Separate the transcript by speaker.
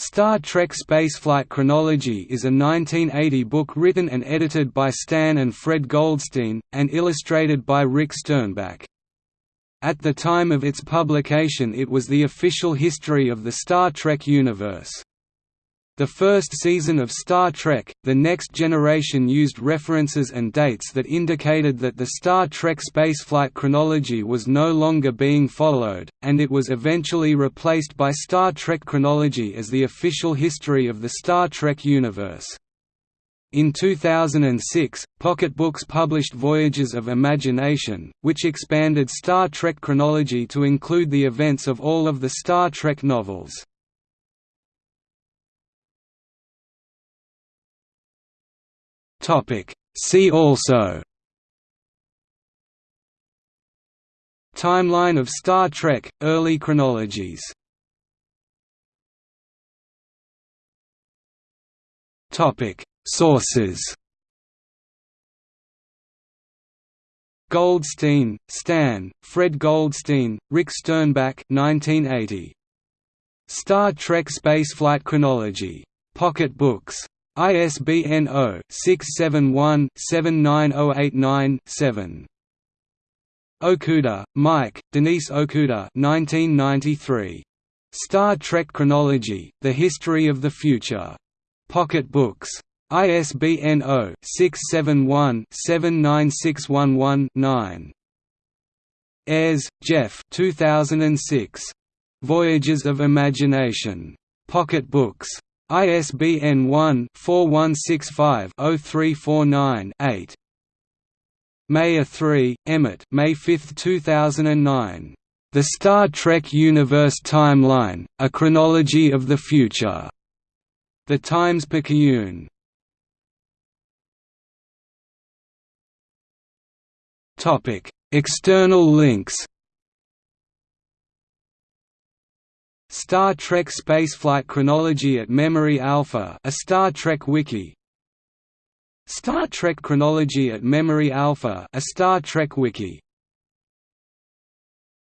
Speaker 1: Star Trek Spaceflight Chronology is a 1980 book written and edited by Stan and Fred Goldstein, and illustrated by Rick Sternbach. At the time of its publication it was the official history of the Star Trek universe. The first season of Star Trek, The Next Generation used references and dates that indicated that the Star Trek spaceflight chronology was no longer being followed, and it was eventually replaced by Star Trek chronology as the official history of the Star Trek universe. In 2006, Pocket Books published Voyages of Imagination, which expanded Star Trek chronology to include the events of all of the Star Trek novels. Topic See also Timeline of Star Trek – Early chronologies Sources Goldstein, Stan, Fred Goldstein, Rick Sternbach 1980. Star Trek Spaceflight Chronology. Pocket Books. ISBN 0-671-79089-7. Okuda, Mike, Denise Okuda 1993. Star Trek Chronology, The History of the Future. Pocket Books. ISBN 0-671-79611-9. Ayres, Jeff 2006. Voyages of Imagination. Pocket Books. ISBN 1-4165-0349-8 Mayer 3, Emmett May 5, 2009. The Star Trek Universe Timeline, A Chronology of the Future. The Times-Picayune. External links Star Trek Spaceflight Chronology at Memory Alpha a Star Trek wiki. Star Trek Chronology at Memory Alpha a Star Trek wiki